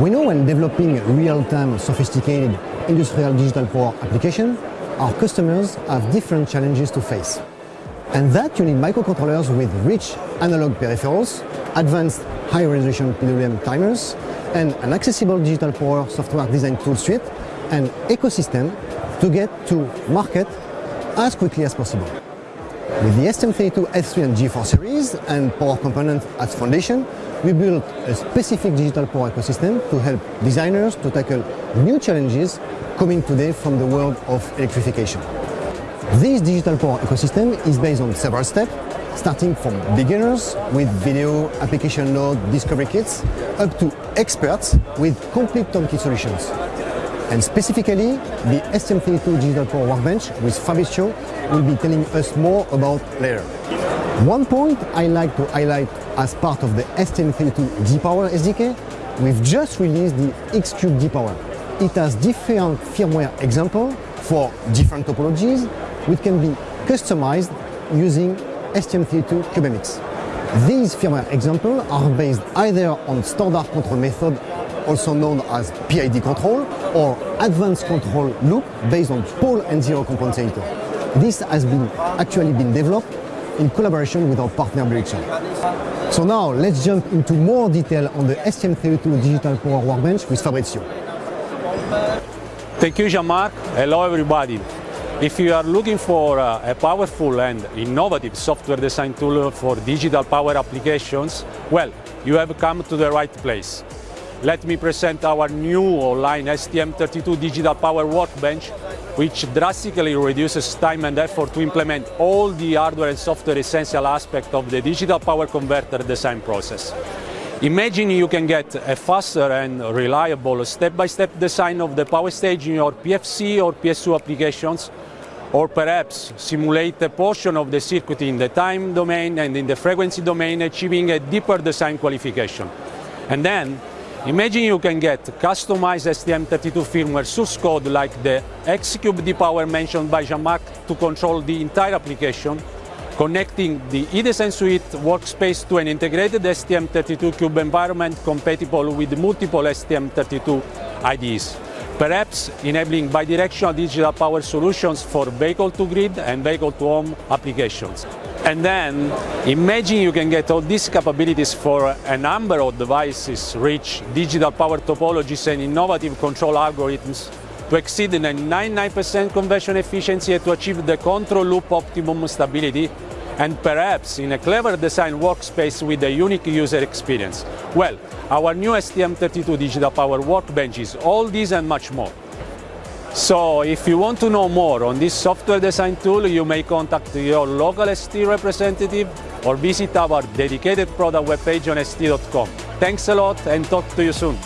We know when developing real-time sophisticated industrial digital power application, our customers have different challenges to face. And that you need microcontrollers with rich analog peripherals, advanced high-resolution PWM timers, and an accessible digital power software design tool suite and ecosystem to get to market as quickly as possible. With the STM32 F3 and G4 series and power component as foundation, we built a specific digital power ecosystem to help designers to tackle new challenges coming today from the world of electrification. This digital power ecosystem is based on several steps, starting from beginners with video, application node, discovery kits, up to experts with complete turnkey solutions. And specifically, the STM32 Digital Power Workbench with Fabrizio will be telling us more about later. One point I like to highlight as part of the STM32 D-Power SDK, we've just released the X-Cube D-Power. It has different firmware examples for different topologies, which can be customized using STM32 CubeMX. These firmware examples are based either on standard control method, also known as PID control, or advanced control loop based on pole and zero compensator. This has been actually been developed in collaboration with our partner Blixer. So now let's jump into more detail on the STM32 Digital Power Workbench with Fabrizio. Thank you, Jean-Marc. Hello, everybody. If you are looking for uh, a powerful and innovative software design tool for digital power applications, well, you have come to the right place. Let me present our new online STM32 Digital Power Workbench, which drastically reduces time and effort to implement all the hardware and software essential aspects of the digital power converter design process. Imagine you can get a faster and reliable step-by-step -step design of the power stage in your PFC or PSU applications or perhaps simulate a portion of the circuit in the time domain and in the frequency domain, achieving a deeper design qualification. And then, imagine you can get customized STM32 firmware source code like the X-Cube D-Power mentioned by Jean-Marc to control the entire application, connecting the eDesign Suite workspace to an integrated STM32 Cube environment compatible with multiple STM32 IDEs perhaps enabling bidirectional digital power solutions for vehicle-to-grid and vehicle-to-home applications. And then imagine you can get all these capabilities for a number of devices, rich digital power topologies and innovative control algorithms to exceed the 99% conversion efficiency and to achieve the control loop optimum stability and perhaps in a clever design workspace with a unique user experience. Well, our new STM32 Digital Power Workbench is all these and much more. So if you want to know more on this software design tool, you may contact your local ST representative or visit our dedicated product webpage on st.com. Thanks a lot and talk to you soon.